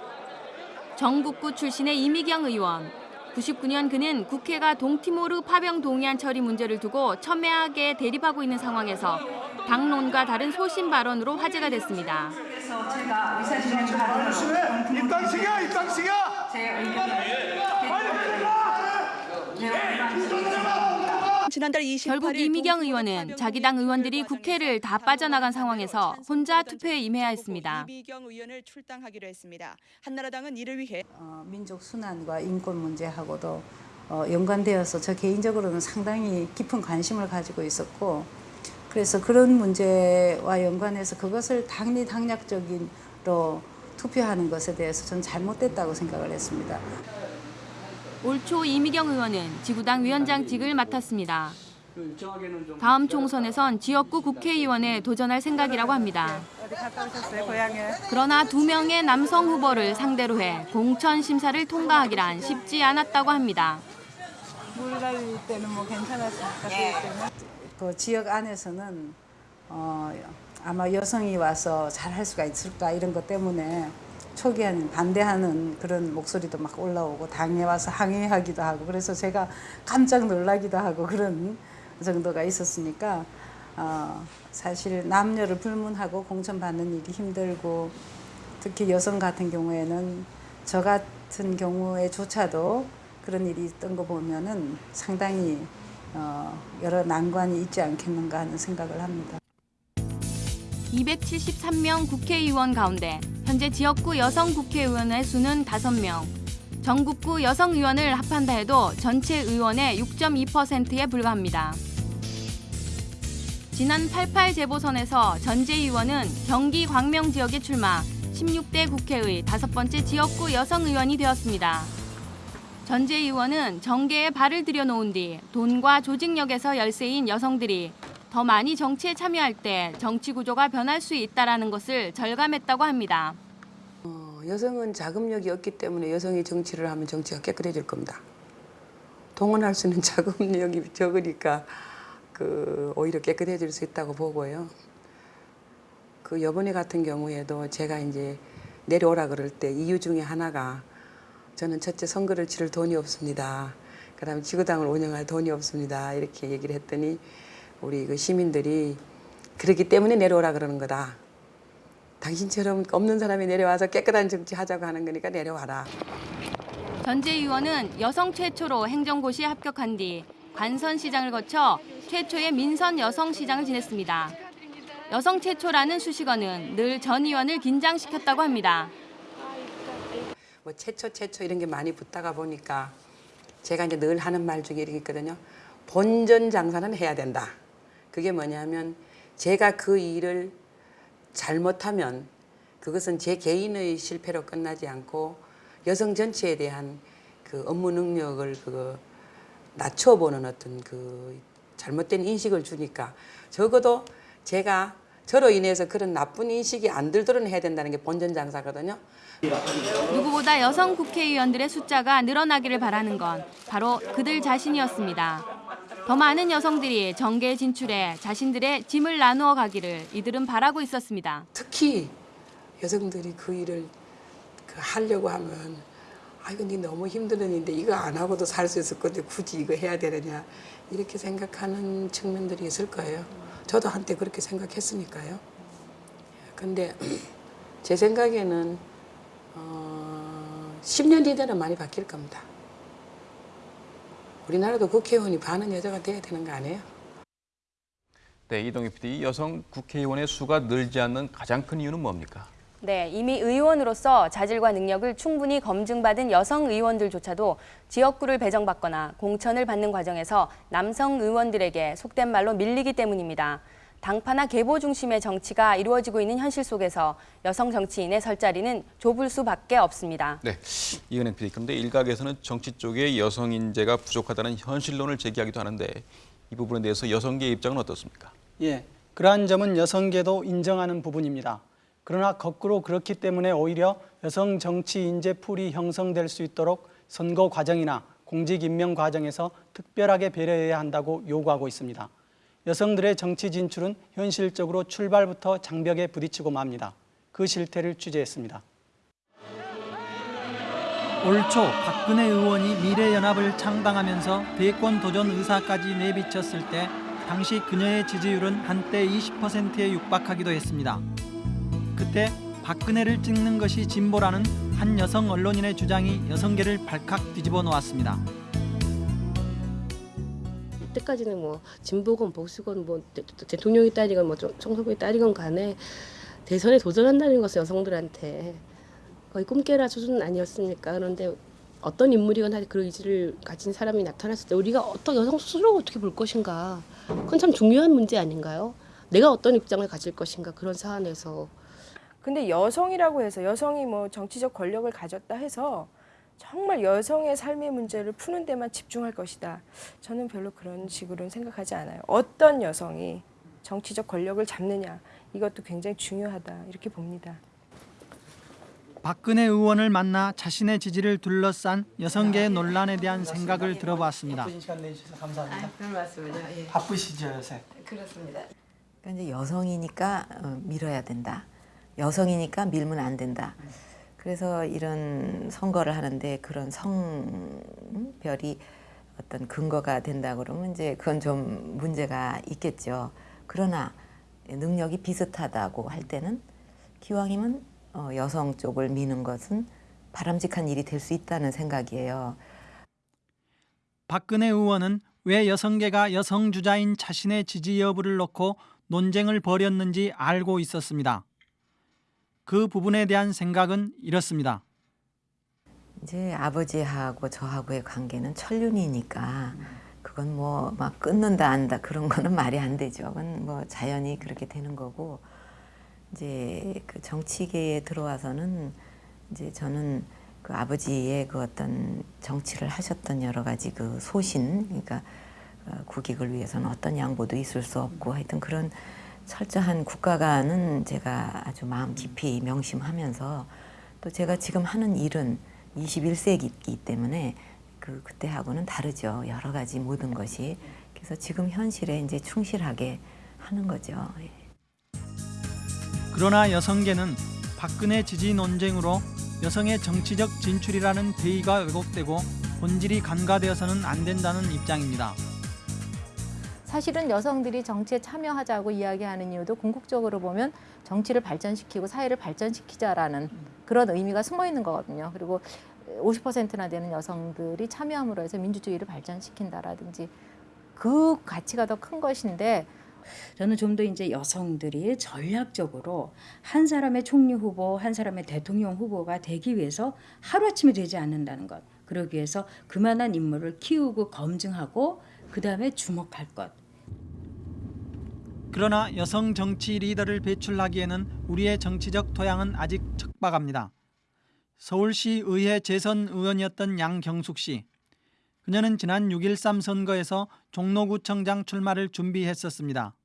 전국구 출신의 이미경 의원. 99년 그는 국회가 동티모르 파병 동의안 처리 문제를 두고 첨예하게 대립하고 있는 상황에서 당론과 다른 소신 발언으로 화제가 됐습니다. 의사진행 발언으로 입당시켜 입당시켜 지난달 결국 이미경 의원은 자기 당 의원들이 국회를 다 빠져나간 상황에서 혼자 투표에 임해야 했습니다. 이미경 의원을 출당하기로 했습니다. 한나라당은 이를 위해 어, 민족 순환과 인권 문제하고도 어, 연관되어서 저 개인적으로는 상당히 깊은 관심을 가지고 있었고 그래서 그런 문제와 연관해서 그것을 당리당략적인로 투표하는 것에 대해서 저는 잘못됐다고 생각을 했습니다. 올 초 이미경 의원은 지구당 위원장직을 맡았습니다. 다음 총선에선 지역구 국회의원에 도전할 생각이라고 합니다. 그러나 두 명의 남성 후보를 상대로 해 공천 심사를 통과하기란 쉽지 않았다고 합니다. 물 갈릴 때는 뭐 때문에? 그 지역 안에서는 어, 아마 여성이 와서 잘 할 수가 있을까 이런 것 때문에 초기에는 반대하는 그런 목소리도 막 올라오고 당에 와서 항의하기도 하고 그래서 제가 깜짝 놀라기도 하고 그런 정도가 있었으니까 어, 사실 남녀를 불문하고 공천 받는 일이 힘들고 특히 여성 같은 경우에는 저 같은 경우에조차도 그런 일이 있던 거 보면은 상당히 어, 여러 난관이 있지 않겠는가 하는 생각을 합니다. 273명 국회의원 가운데 현재 지역구 여성 국회의원의 수는 5명. 전국구 여성 의원을 합한다 해도 전체 의원의 6.2%에 불과합니다. 지난 88 재보선에서 전재 의원은 경기 광명 지역에 출마 16대 국회의 다섯 번째 지역구 여성 의원이 되었습니다. 전재 의원은 정계에 발을 들여놓은 뒤 돈과 조직력에서 열세인 여성들이 더 많이 정치에 참여할 때 정치 구조가 변할 수 있다는 것을 절감했다고 합니다. 어, 여성은 자금력이 없기 때문에 여성이 정치를 하면 정치가 깨끗해질 겁니다. 동원할 수 있는 자금력이 적으니까 그 오히려 깨끗해질 수 있다고 보고요. 그 이번에 같은 경우에도 제가 이제 내려오라 그럴 때 이유 중에 하나가 저는 첫째 선거를 치를 돈이 없습니다. 그다음에 지구당을 운영할 돈이 없습니다. 이렇게 얘기를 했더니 우리 그 시민들이 그렇기 때문에 내려오라 그러는 거다. 당신처럼 없는 사람이 내려와서 깨끗한 정치 하자고 하는 거니까 내려와라. 전재 의원은 여성 최초로 행정고시에 합격한 뒤 관선시장을 거쳐 최초의 민선 여성시장을 지냈습니다. 여성 최초라는 수식어는 늘 전 의원을 긴장시켰다고 합니다. 뭐 최초 최초 이런 게 많이 붙다가 보니까 제가 이제 늘 하는 말 중에 이런 게 있거든요. 본전 장사는 해야 된다. 그게 뭐냐면 제가 그 일을 잘못하면 그것은 제 개인의 실패로 끝나지 않고 여성 전체에 대한 그 업무 능력을 그 낮춰보는 어떤 그 잘못된 인식을 주니까 적어도 제가 저로 인해서 그런 나쁜 인식이 안 들도록 해야 된다는 게 본전 장사거든요. 누구보다 여성 국회의원들의 숫자가 늘어나기를 바라는 건 바로 그들 자신이었습니다. 더 많은 여성들이 정계에 진출해 자신들의 짐을 나누어 가기를 이들은 바라고 있었습니다. 특히 여성들이 그 일을 그 하려고 하면 아 이거 니 너무 힘든 일인데 이거 안 하고도 살 수 있을 건데 굳이 이거 해야 되느냐 이렇게 생각하는 측면들이 있을 거예요. 저도 한때 그렇게 생각했으니까요. 근데 제 생각에는 어, 10년 뒤에는 많이 바뀔 겁니다. 우리나라도 국회의원이 반은 여자가 돼야 되는 거 아니에요? 네, 이동희 PD, 여성 국회의원의 수가 늘지 않는 가장 큰 이유는 뭡니까? 네, 이미 의원으로서 자질과 능력을 충분히 검증받은 여성 의원들조차도 지역구를 배정받거나 공천을 받는 과정에서 남성 의원들에게 속된 말로 밀리기 때문입니다. 당파나 계보 중심의 정치가 이루어지고 있는 현실 속에서 여성 정치인의 설 자리는 좁을 수밖에 없습니다. 네, 이은행 PD. 그런데 일각에서는 정치 쪽에 여성 인재가 부족하다는 현실론을 제기하기도 하는데 이 부분에 대해서 여성계의 입장은 어떻습니까? 예, 그러한 점은 여성계도 인정하는 부분입니다. 그러나 거꾸로 그렇기 때문에 오히려 여성 정치 인재 풀이 형성될 수 있도록 선거 과정이나 공직 임명 과정에서 특별하게 배려해야 한다고 요구하고 있습니다. 여성들의 정치 진출은 현실적으로 출발부터 장벽에 부딪히고 맙니다. 그 실태를 취재했습니다. 올 초 박근혜 의원이 미래연합을 창당하면서 대권 도전 의사까지 내비쳤을 때 당시 그녀의 지지율은 한때 20%에 육박하기도 했습니다. 그때 박근혜를 찍는 것이 진보라는 한 여성 언론인의 주장이 여성계를 발칵 뒤집어 놓았습니다. 이때까지는 뭐 진보건 보수건 뭐 대- 대통령이 딸이건 뭐 총- 총선구의 딸이건 간에 대선에 도전한다는 것은 여성들한테 거의 꿈깨라 수준은 아니었습니까? 그런데 어떤 인물이건 하여튼 그런 의지를 가진 사람이 나타났을 때 우리가 어떤 여성 스스로 어떻게 볼 것인가 그건 참 중요한 문제 아닌가요? 내가 어떤 입장을 가질 것인가 그런 사안에서 근데 여성이라고 해서 여성이 뭐 정치적 권력을 가졌다 해서 정말 여성의 삶의 문제를 푸는 데만 집중할 것이다. 저는 별로 그런 식으로는 생각하지 않아요. 어떤 여성이 정치적 권력을 잡느냐 이것도 굉장히 중요하다 이렇게 봅니다. 박근혜 의원을 만나 자신의 지지를 둘러싼 여성계의 논란에 대한 생각을 들어봤습니다. 바쁘신 시간 내주셔서 감사합니다. 별 말씀을요. 예. 바쁘시죠 요새? 그렇습니다. 그러니까 이제 여성이니까 어, 밀어야 된다. 여성이니까 밀면 안 된다. 그래서 이런 선거를 하는데 그런 성별이 어떤 근거가 된다 그러면 이제 그건 좀 문제가 있겠죠. 그러나 능력이 비슷하다고 할 때는 기왕이면 어, 여성 쪽을 미는 것은 바람직한 일이 될 수 있다는 생각이에요. 박근혜 의원은 왜 여성계가 여성 주자인 자신의 지지 여부를 놓고 논쟁을 벌였는지 알고 있었습니다. 그 부분에 대한 생각은 이렇습니다. 이제 아버지하고 저하고의 관계는 천륜이니까 그건 뭐 막 끊는다 안다 그런 거는 말이 안 되죠. 그건 뭐 자연히 그렇게 되는 거고 이제 그 정치계에 들어와서는 이제 저는 그 아버지의 그 어떤 정치를 하셨던 여러 가지 그 소신 그러니까 어, 국익을 위해서는 어떤 양보도 있을 수 없고 하여튼 그런 철저한 국가관은 제가 아주 마음 깊이 명심하면서 또 제가 지금 하는 일은 21세기이기 때문에 그 그때하고는 다르죠. 여러 가지 모든 것이. 그래서 지금 현실에 이제 충실하게 하는 거죠. 예. 그러나 여성계는 박근혜 지지 논쟁으로 여성의 정치적 진출이라는 대의가 왜곡되고 본질이 간과되어서는 안 된다는 입장입니다. 사실은 여성들이 정치에 참여하자고 이야기하는 이유도 궁극적으로 보면 정치를 발전시키고 사회를 발전시키자라는 그런 의미가 숨어 있는 거거든요. 그리고 50%나 되는 여성들이 참여함으로 해서 민주주의를 발전시킨다라든지 그 가치가 더 큰 것인데 저는 좀 더 이제 여성들이 전략적으로 한 사람의 총리 후보, 한 사람의 대통령 후보가 되기 위해서 하루아침에 되지 않는다는 것. 그러기 위해서 그만한 인물을 키우고 검증하고 그 다음에 주목할 것. 그러나 여성 정치 리더를 배출하기에는 우리의 정치적 토양은 아직 척박합니다. 서울시 의회 재선 의원이었던 양경숙 씨. 그녀는 지난 6.13 선거에서 종로구청장 출마를 준비했었습니다.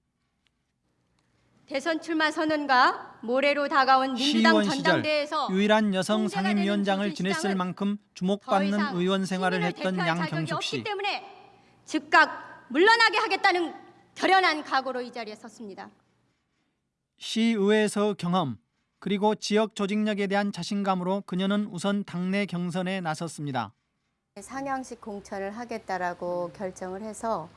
대선 출마 선언과 모레로 다가온 민주당 전당대회에서 유일한 여성 상임위원장을 지냈을 만큼 더 주목받는 의원 생활을 했던 양경숙 씨. 때문에 즉각 물러나게 하겠다는 결연한 각오로 이 자리에 섰습니다. 시의회에서 경험 그리고 지역 조직력에 대한 자신감으로 그녀는 우선 당내 경선에 나섰습니다. 상향식 공천을 하겠다라고 결정을 해서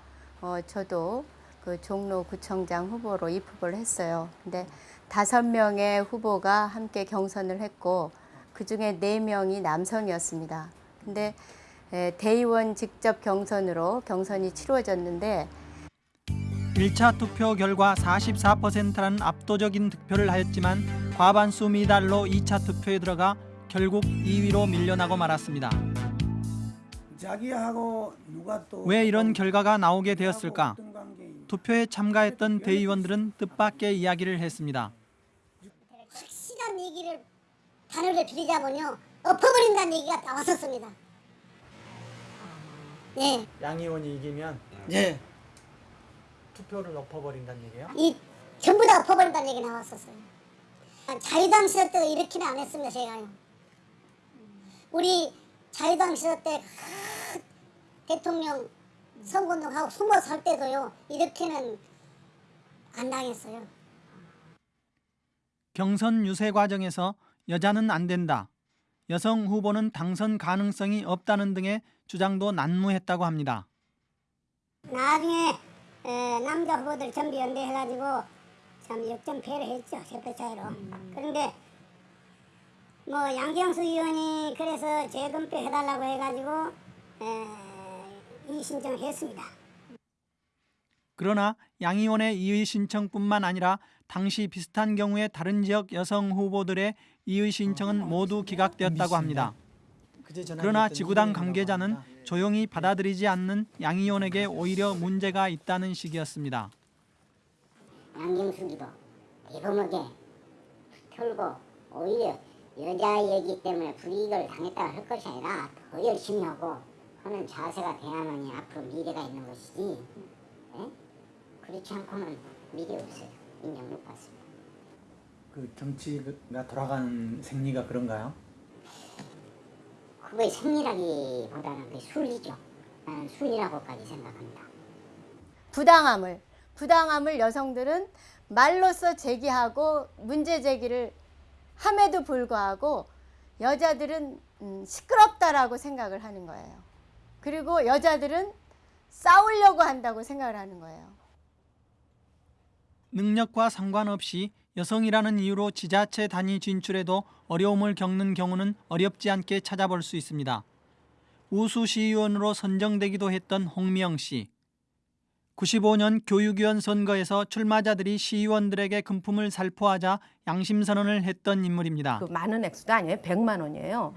어, 저도 그 종로 구청장 후보로 입후보를 했어요. 근데 다섯 명의 후보가 함께 경선을 했고 그 중에 네 명이 남성이었습니다. 근데 에, 대의원 직접 경선으로 경선이 치루어졌는데 1차 투표 결과 44%라는 압도적인 득표를 하였지만 과반수 미달로 2차 투표에 들어가 결국 2위로 밀려나고 말았습니다. 자기하고 누가 또왜 이런 결과가 나오게 되었을까? 투표에 참가했던 대의원들은 뜻밖의 이야기를 했습니다. 확실한 얘기를 단어를 빌리자면요 엎어버린다는 얘기가 나왔었습니다. 네, 양 의원이 이기면 네. 투표를 엎어버린다는 얘기예요? 이 전부 다 엎어버린다는 얘기 나왔었어요. 자유당 시절 때도 이렇게는 안 했습니다 제가요. 우리 자유당 시절 때 대통령 선거운동하고 숨어 살 때도요 이렇게는 안 당했어요. 경선 유세 과정에서 여자는 안 된다. 여성 후보는 당선 가능성이 없다는 등의 주장도 난무했다고 합니다. 나중에 에, 남자 후보들 전부 연대해가지고 참 역전패를 했죠 세표 차이로. 그런데 뭐 양경수 의원이 그래서 재검표 해달라고 해가지고 에, 이 신청을 했습니다. 그러나 양 의원의 이의 신청뿐만 아니라 당시 비슷한 경우에 다른 지역 여성 후보들의 이의 신청은 모두 기각되었다고 합니다. 그러나 지구당 관계자는 조용히 받아들이지 않는 양 의원에게 오히려 문제가 있다는 식이었습니다. 양경수기도 대범하게 털고 오히려 여자이기 때문에 불이익을 당했다고 할 것이 아니라 더 열심히 하고 하는 자세가 돼야만이 앞으로 미래가 있는 것이지 예? 그렇지 않고는 미래 없어요. 인정 못 받습니다. 그 정치가 돌아가는 생리가 그런가요? 그거의 승리라기보다는 그 순리죠. 나는 순리라고까지 생각합니다. 부당함을 부당함을 여성들은 말로써 제기하고 문제 제기를 함에도 불구하고 여자들은 음, 시끄럽다라고 생각을 하는 거예요. 그리고 여자들은 싸우려고 한다고 생각을 하는 거예요. 능력과 상관없이 여성이라는 이유로 지자체 단위 진출에도 어려움을 겪는 경우는 어렵지 않게 찾아볼 수 있습니다. 우수 시의원으로 선정되기도 했던 홍미영 씨. 95년 교육위원 선거에서 출마자들이 시의원들에게 금품을 살포하자 양심 선언을 했던 인물입니다. 그 많은 액수도 아니에요. 100만 원이에요.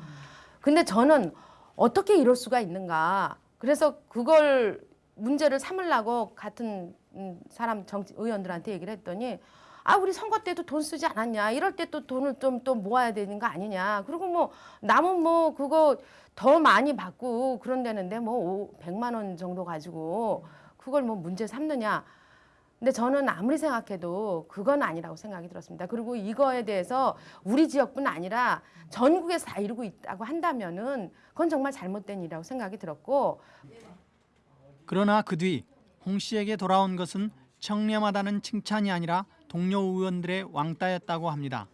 근데 저는 어떻게 이럴 수가 있는가. 그래서 그걸 문제를 삼으려고 같은 음, 사람 정치 의원들한테 얘기를 했더니 아 우리 선거 때도 돈 쓰지 않았냐? 이럴 때 또 돈을 좀 또 모아야 되는 거 아니냐? 그리고 뭐 남은 뭐 그거 더 많이 받고 그런다는데 뭐 오, 100만 원 정도 가지고 그걸 뭐 문제 삼느냐? 근데 저는 아무리 생각해도 그건 아니라고 생각이 들었습니다. 그리고 이거에 대해서 우리 지역뿐 아니라 전국에서 다 이루고 있다고 한다면은 그건 정말 잘못된 일이라고 생각이 들었고. 그러나 그 뒤 홍 씨에게 돌아온 것은 청렴하다는 칭찬이 아니라 동료 의원들의 왕따였다고 합니다.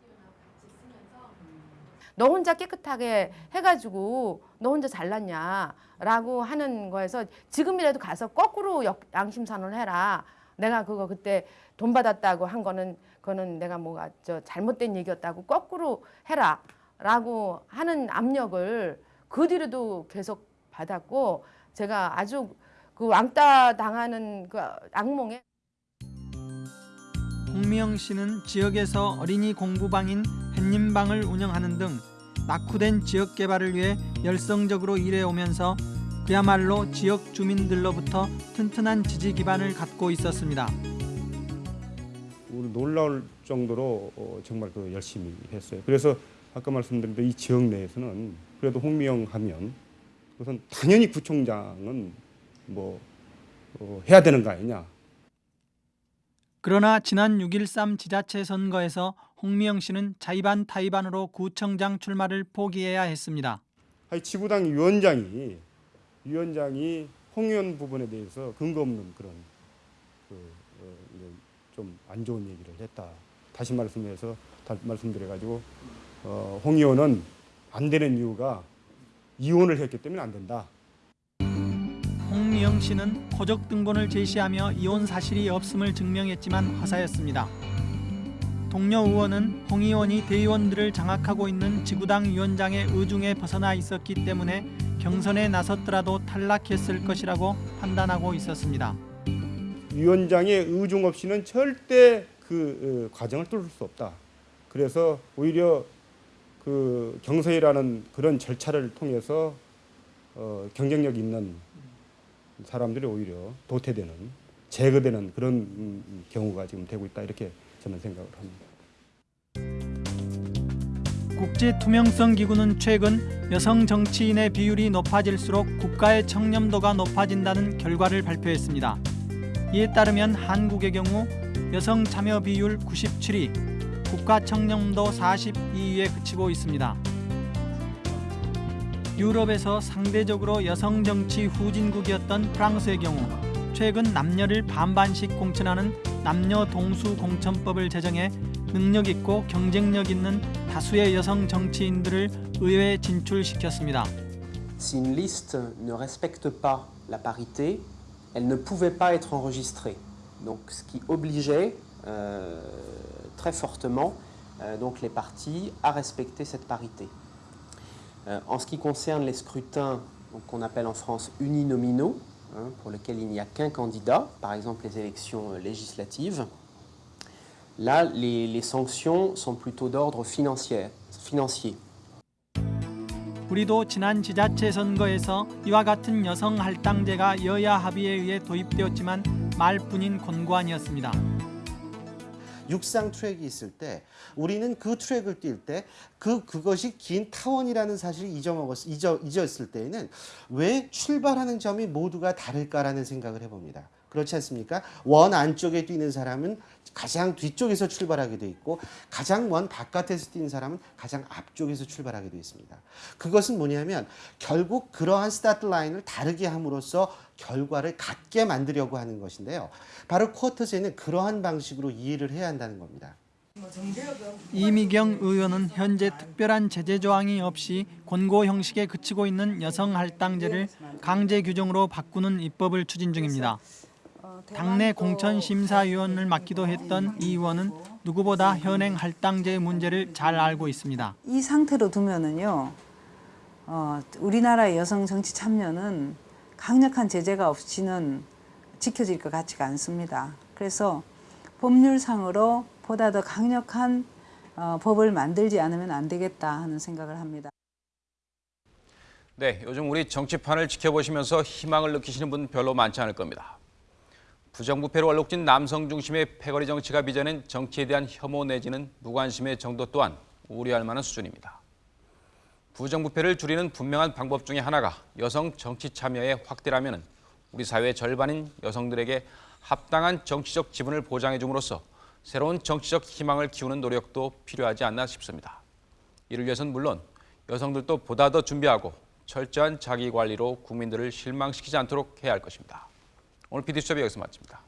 너 혼자 깨끗하게 해가지고 너 혼자 잘났냐라고 하는 거에서 지금이라도 가서 거꾸로 역- 양심선언을 해라. 내가 그거 그때 돈 받았다고 한 거는 그거는 내가 뭐가 저 잘못된 얘기였다고 거꾸로 해라 라고 하는 압력을 그 뒤로도 계속 받았고 제가 아주 그 왕따 당하는 그 악몽에 홍미영 씨는 지역에서 어린이 공부방인 햇님방을 운영하는 등 낙후된 지역 개발을 위해 열성적으로 일해오면서 그야말로 지역 주민들로부터 튼튼한 지지 기반을 갖고 있었습니다. 우리 놀라울 정도로 어, 정말 그 열심히 했어요. 그래서 아까 말씀드린 대로 이 지역 내에서는 그래도 홍미영 하면 우선 당연히 구청장은 뭐 어, 해야 되는 거 아니냐. 그러나 지난 6.13 지자체 선거에서 홍미영 씨는 자의반 타의반으로 구청장 출마를 포기해야 했습니다. 지구당 위원장이 위원장이 홍 의원 부분에 대해서 근거 없는 그런 그, 어, 좀안 좋은 얘기를 했다. 다시 말씀해서 말씀드려가지고 어, 홍 의원은 안 되는 이유가 이혼을 했기 때문에 안 된다. 홍미영 씨는 호적 등본을 제시하며 이혼 사실이 없음을 증명했지만 화사였습니다. 동료 의원은 홍 의원이 대의원들을 장악하고 있는 지구당 위원장의 의중에 벗어나 있었기 때문에 경선에 나섰더라도 탈락했을 것이라고 판단하고 있었습니다. 위원장의 의중 없이는 절대 그 어, 과정을 뚫을 수 없다. 그래서 오히려 그 경선이라는 그런 절차를 통해서 어, 경쟁력 있는 사람들이 오히려 도태되는 제거되는 그런 음, 경우가 지금 되고 있다 이렇게 저는 생각을 합니다. 국제투명성 기구는 최근 여성 정치인의 비율이 높아질수록 국가의 청렴도가 높아진다는 결과를 발표했습니다. 이에 따르면 한국의 경우 여성 참여 비율 97위, 국가 청렴도 42위에 그치고 있습니다. 유럽에서 상대적으로 여성 정치 후진국이었던 프랑스의 경우 최근 남녀를 반반씩 공천하는 남녀 동수 공천법을 제정해 능력 있고 경쟁력 있는 다수의 여성 정치인들을 의회에 진출시켰습니다. Si une liste ne respecte pas la parité, elle ne pouvait pas être enregistrée. Donc, ce qui obligeait euh, très fortement euh, donc les partis à respecter cette parité. Euh, en ce qui concerne les scrutins qu'on appelle en France uninominaux, hein, pour lesquels il n'y a qu'un candidat, par exemple les élections euh, législatives, là, les, les sanctions sont plutôt d'ordre financier. financier. 우리도 지난 지자체 선거에서 이와 같은 여성 할당제가 여야 합의에 의해 도입되었지만 말뿐인 권고안이었습니다. 육상 트랙이 있을 때 우리는 그 트랙을 뛸 때 그 그것이 긴 타원이라는 사실을 잊어먹었 잊어 잊었을 때에는 왜 출발하는 점이 모두가 다를까라는 생각을 해봅니다. 그렇지 않습니까? 원 안쪽에 뛰는 사람은 가장 뒤쪽에서 출발하게 돼 있고 가장 먼 바깥에서 뛰는 사람은 가장 앞쪽에서 출발하게 돼 있습니다. 그것은 뭐냐면 결국 그러한 스타트 라인을 다르게 함으로써 결과를 같게 만들려고 하는 것인데요. 바로 쿼터제는 그러한 방식으로 이해를 해야 한다는 겁니다. 이미경 의원은 현재 특별한 제재 조항이 없이 권고 형식에 그치고 있는 여성 할당제를 강제 규정으로 바꾸는 입법을 추진 중입니다. 당내 공천 심사위원을 맡기도 했던 이 의원은 누구보다 현행 할당제 문제를 잘 알고 있습니다. 이 상태로 두면은요, 어, 우리나라의 여성 정치 참여는 강력한 제재가 없이는 지켜질 것 같지가 않습니다. 그래서 법률상으로 보다 더 강력한 어, 법을 만들지 않으면 안 되겠다 하는 생각을 합니다. 네, 요즘 우리 정치판을 지켜보시면서 희망을 느끼시는 분 별로 많지 않을 겁니다. 부정부패로 얼룩진 남성 중심의 패거리 정치가 빚어낸 정치에 대한 혐오 내지는 무관심의 정도 또한 우려할 만한 수준입니다. 부정부패를 줄이는 분명한 방법 중에 하나가 여성 정치 참여의 확대라면 우리 사회의 절반인 여성들에게 합당한 정치적 지분을 보장해 줌으로써 새로운 정치적 희망을 키우는 노력도 필요하지 않나 싶습니다. 이를 위해서는 물론 여성들도 보다 더 준비하고 철저한 자기 관리로 국민들을 실망시키지 않도록 해야 할 것입니다. 오늘 PD수첩이 여기서 마칩니다.